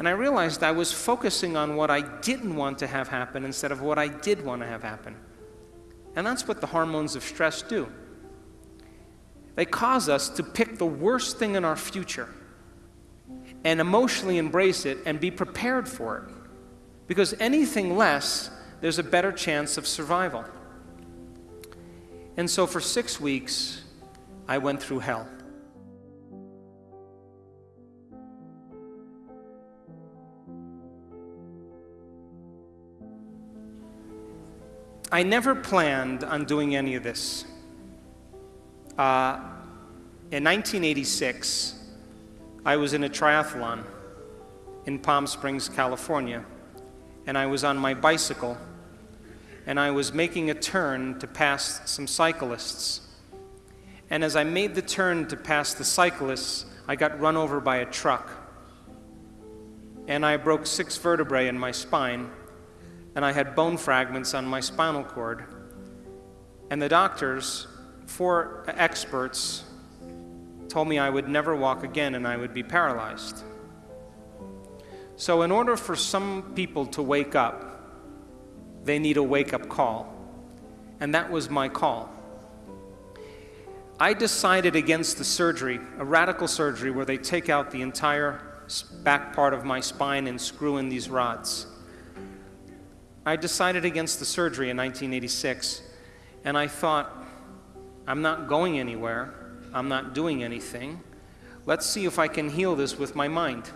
And I realized I was focusing on what I didn't want to have happen instead of what I did want to have happen. And that's what the hormones of stress do. They cause us to pick the worst thing in our future and emotionally embrace it and be prepared for it. Because anything less, there's a better chance of survival. And so for six weeks, I went through hell. I never planned on doing any of this. Uh, in 1986, I was in a triathlon in Palm Springs, California, and I was on my bicycle, and I was making a turn to pass some cyclists. And as I made the turn to pass the cyclists, I got run over by a truck. And I broke six vertebrae in my spine and I had bone fragments on my spinal cord. And the doctors, four experts, told me I would never walk again and I would be paralyzed. So, in order for some people to wake up, they need a wake up call. And that was my call. I decided against the surgery, a radical surgery where they take out the entire back part of my spine and screw in these rods. I decided against the surgery in 1986, and I thought, I'm not going anywhere, I'm not doing anything. Let's see if I can heal this with my mind.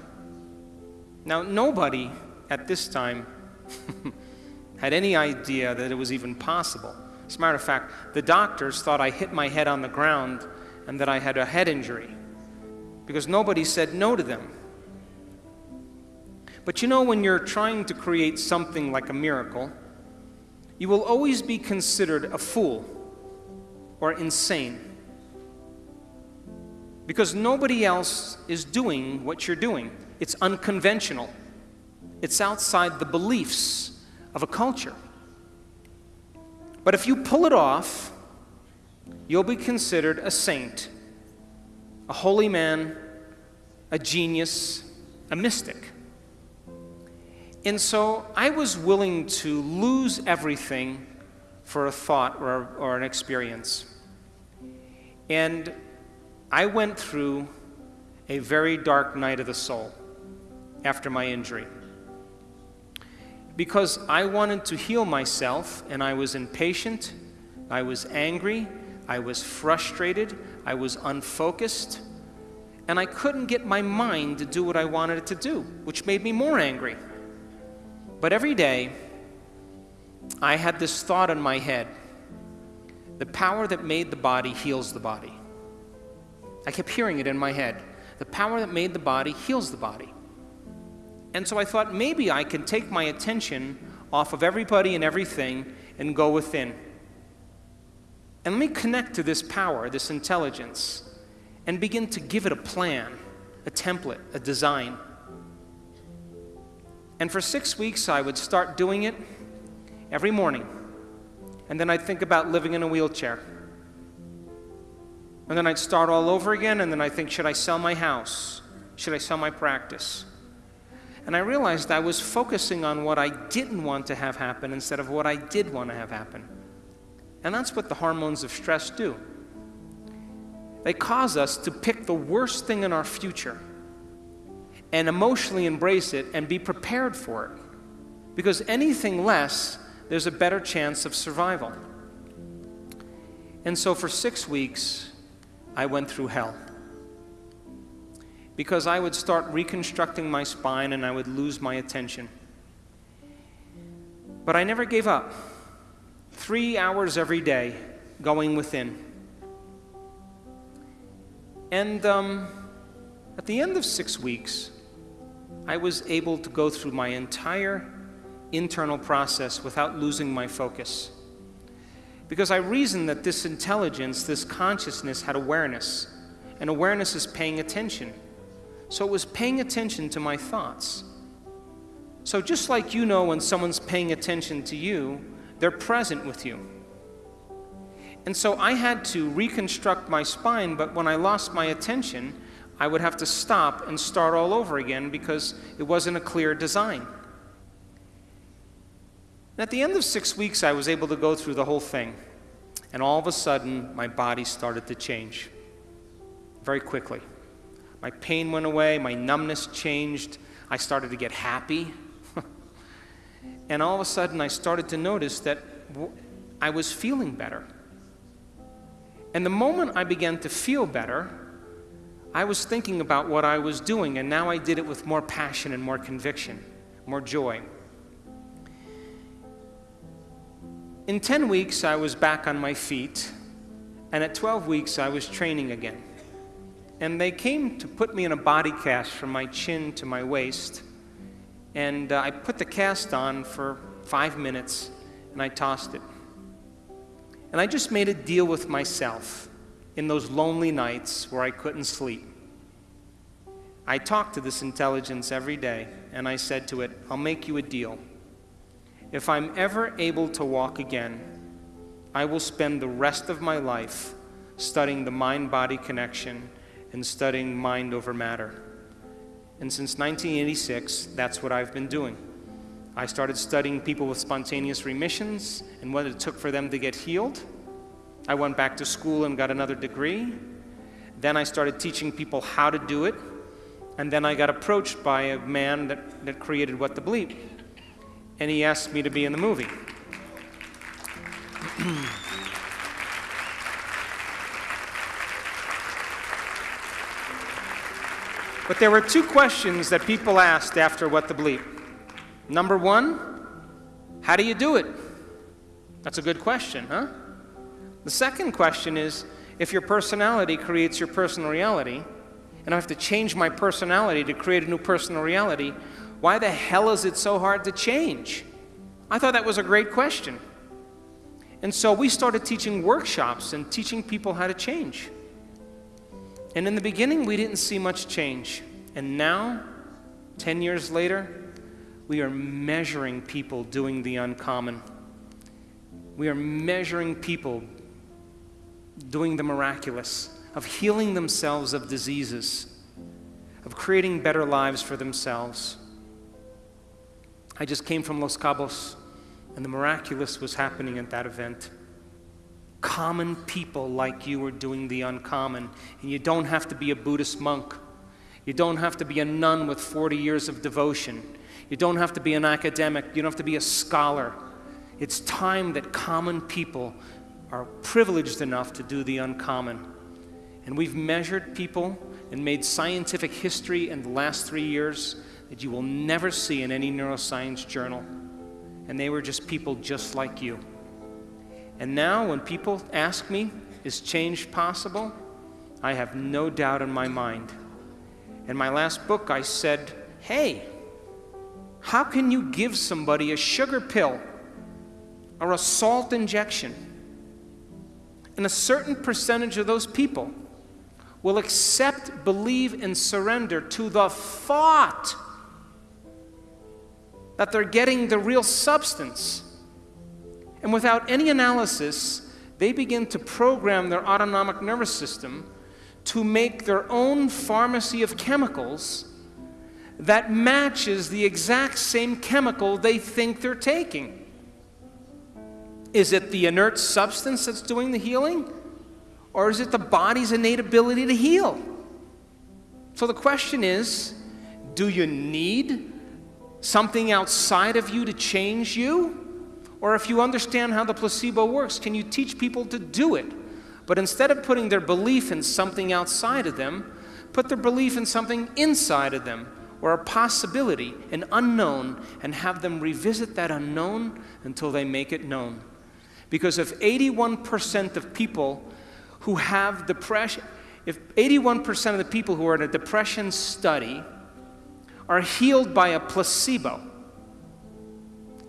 Now, nobody at this time had any idea that it was even possible. As a matter of fact, the doctors thought I hit my head on the ground and that I had a head injury because nobody said no to them. But you know, when you're trying to create something like a miracle, you will always be considered a fool or insane. Because nobody else is doing what you're doing. It's unconventional, it's outside the beliefs of a culture. But if you pull it off, you'll be considered a saint, a holy man, a genius, a mystic. And so I was willing to lose everything for a thought or, or an experience. And I went through a very dark night of the soul after my injury. Because I wanted to heal myself, and I was impatient, I was angry, I was frustrated, I was unfocused, and I couldn't get my mind to do what I wanted it to do, which made me more angry. But every day, I had this thought in my head the power that made the body heals the body. I kept hearing it in my head. The power that made the body heals the body. And so I thought maybe I can take my attention off of everybody and everything and go within. And let me connect to this power, this intelligence, and begin to give it a plan, a template, a design. And for six weeks, I would start doing it every morning. And then I'd think about living in a wheelchair. And then I'd start all over again, and then I'd think, should I sell my house? Should I sell my practice? And I realized I was focusing on what I didn't want to have happen instead of what I did want to have happen. And that's what the hormones of stress do. They cause us to pick the worst thing in our future and emotionally embrace it and be prepared for it. Because anything less, there's a better chance of survival. And so for six weeks, I went through hell. Because I would start reconstructing my spine and I would lose my attention. But I never gave up. Three hours every day going within. And um, at the end of six weeks, I was able to go through my entire internal process without losing my focus. Because I reasoned that this intelligence, this consciousness, had awareness, and awareness is paying attention. So it was paying attention to my thoughts. So just like you know when someone's paying attention to you, they're present with you. And so I had to reconstruct my spine, but when I lost my attention, I would have to stop and start all over again because it wasn't a clear design. And at the end of six weeks, I was able to go through the whole thing. And all of a sudden, my body started to change very quickly. My pain went away, my numbness changed, I started to get happy. and all of a sudden, I started to notice that I was feeling better. And the moment I began to feel better, I was thinking about what I was doing, and now I did it with more passion and more conviction, more joy. In 10 weeks, I was back on my feet, and at 12 weeks, I was training again. And they came to put me in a body cast from my chin to my waist. And uh, I put the cast on for five minutes, and I tossed it. And I just made a deal with myself in those lonely nights where I couldn't sleep. I talked to this intelligence every day, and I said to it, I'll make you a deal. If I'm ever able to walk again, I will spend the rest of my life studying the mind body connection and studying mind over matter. And since 1986, that's what I've been doing. I started studying people with spontaneous remissions and what it took for them to get healed. I went back to school and got another degree. Then I started teaching people how to do it. And then I got approached by a man that, that created What the Bleep. And he asked me to be in the movie. but there were two questions that people asked after What the Bleep. Number one, how do you do it? That's a good question, huh? The second question is if your personality creates your personal reality, and I have to change my personality to create a new personal reality, why the hell is it so hard to change? I thought that was a great question. And so we started teaching workshops and teaching people how to change. And in the beginning, we didn't see much change. And now, 10 years later, we are measuring people doing the uncommon. We are measuring people doing the miraculous, of healing themselves of diseases, of creating better lives for themselves. I just came from Los Cabos, and the miraculous was happening at that event. Common people like you are doing the uncommon, and you don't have to be a Buddhist monk. You don't have to be a nun with 40 years of devotion. You don't have to be an academic. You don't have to be a scholar. It's time that common people are privileged enough to do the uncommon. And we've measured people and made scientific history in the last three years that you will never see in any neuroscience journal. And they were just people just like you. And now, when people ask me, is change possible? I have no doubt in my mind. In my last book, I said, hey, how can you give somebody a sugar pill or a salt injection? And a certain percentage of those people will accept, believe, and surrender to the thought that they're getting the real substance. And without any analysis, they begin to program their autonomic nervous system to make their own pharmacy of chemicals that matches the exact same chemical they think they're taking. Is it the inert substance that's doing the healing? Or is it the body's innate ability to heal? So the question is do you need something outside of you to change you? Or if you understand how the placebo works, can you teach people to do it? But instead of putting their belief in something outside of them, put their belief in something inside of them or a possibility, an unknown, and have them revisit that unknown until they make it known. Because if 81% of people who have depression, if 81% of the people who are in a depression study are healed by a placebo,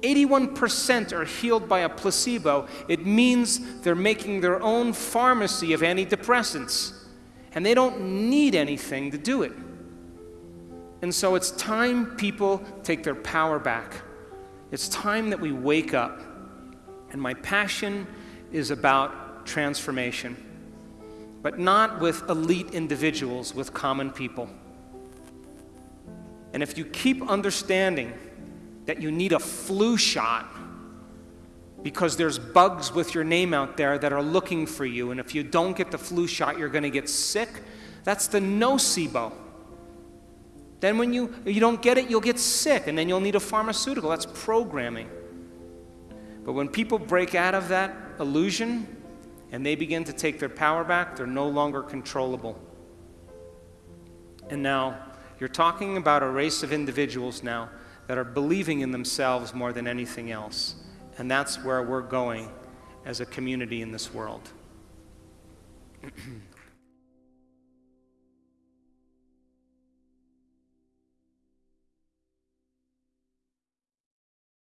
81% are healed by a placebo, it means they're making their own pharmacy of antidepressants. And they don't need anything to do it. And so it's time people take their power back. It's time that we wake up and my passion is about transformation. but not with elite individuals, with common people. And if you keep understanding that you need a flu shot because there's bugs with your name out there that are looking for you, and if you don't get the flu shot, you're going to get sick, that's the nocebo. Then when you, you don't get it, you'll get sick, and then you'll need a pharmaceutical. That's programming. But when people break out of that illusion and they begin to take their power back, they're no longer controllable. And now, you're talking about a race of individuals now that are believing in themselves more than anything else. And that's where we're going as a community in this world.